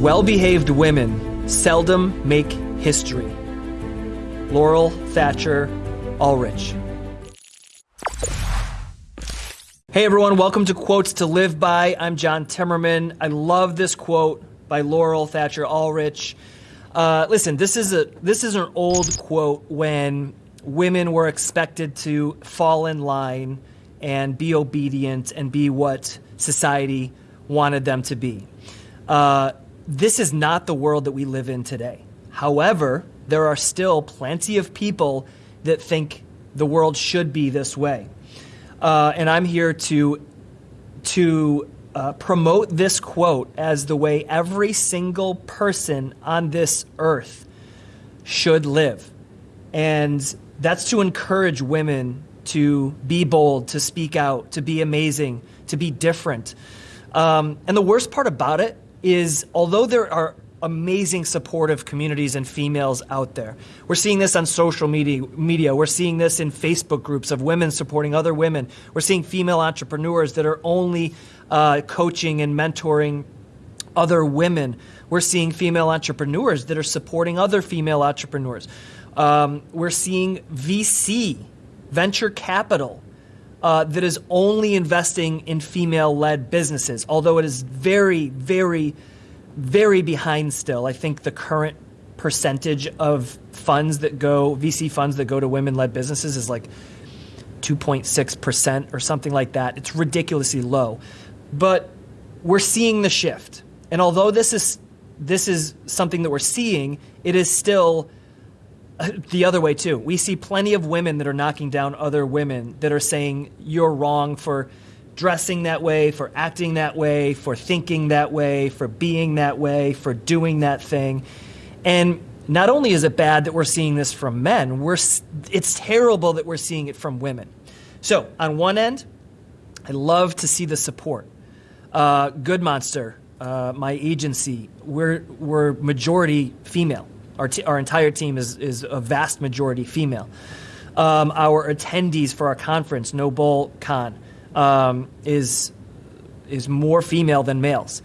Well behaved women seldom make history. Laurel Thatcher Ulrich. Hey everyone, welcome to Quotes to Live By. I'm John Timmerman. I love this quote by Laurel Thatcher Ulrich. Uh, listen, this is a this is an old quote when women were expected to fall in line and be obedient and be what society wanted them to be. Uh, this is not the world that we live in today. However, there are still plenty of people that think the world should be this way. Uh, and I'm here to, to uh, promote this quote as the way every single person on this earth should live. And that's to encourage women to be bold, to speak out, to be amazing, to be different. Um, and the worst part about it is, although there are amazing supportive communities and females out there. We're seeing this on social media, media. We're seeing this in Facebook groups of women supporting other women. We're seeing female entrepreneurs that are only uh, coaching and mentoring other women. We're seeing female entrepreneurs that are supporting other female entrepreneurs. Um, we're seeing VC, venture capital, uh, that is only investing in female led businesses, although it is very, very, very behind still. I think the current percentage of funds that go, VC funds that go to women led businesses is like 2.6% or something like that. It's ridiculously low. But we're seeing the shift. And although this is this is something that we're seeing, it is still the other way too. We see plenty of women that are knocking down other women that are saying you're wrong for dressing that way, for acting that way, for thinking that way, for being that way, for doing that thing. And not only is it bad that we're seeing this from men, we're, it's terrible that we're seeing it from women. So, on one end, I love to see the support. Uh, Good Monster, uh, my agency, we're, we're majority female. Our, our entire team is, is a vast majority female. Um, our attendees for our conference, No Bull Con, um, is, is more female than males.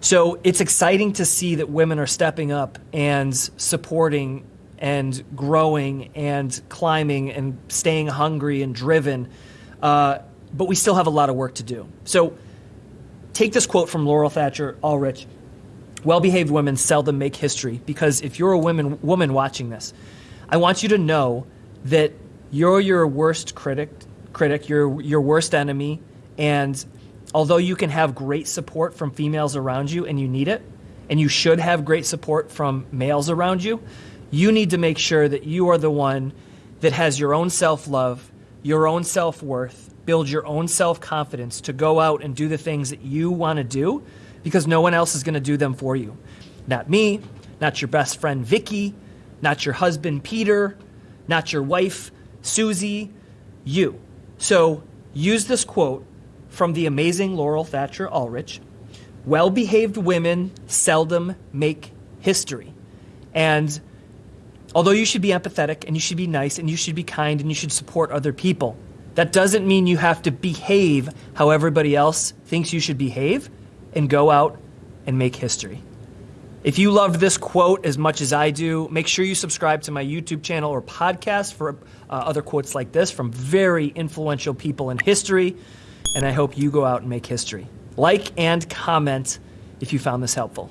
So it's exciting to see that women are stepping up and supporting and growing and climbing and staying hungry and driven. Uh, but we still have a lot of work to do. So take this quote from Laurel Thatcher Ulrich well behaved women seldom make history because if you're a woman, woman watching this, I want you to know that you're your worst critic, critic, your your worst enemy, and although you can have great support from females around you and you need it, and you should have great support from males around you, you need to make sure that you are the one that has your own self-love, your own self-worth, build your own self-confidence to go out and do the things that you want to do because no one else is going to do them for you. Not me, not your best friend Vicky, not your husband Peter, not your wife Susie, you. So use this quote from the amazing Laurel Thatcher Ulrich Well behaved women seldom make history. And although you should be empathetic and you should be nice and you should be kind and you should support other people, that doesn't mean you have to behave how everybody else thinks you should behave and go out and make history. If you loved this quote as much as I do, make sure you subscribe to my YouTube channel or podcast for uh, other quotes like this from very influential people in history. And I hope you go out and make history. Like and comment if you found this helpful.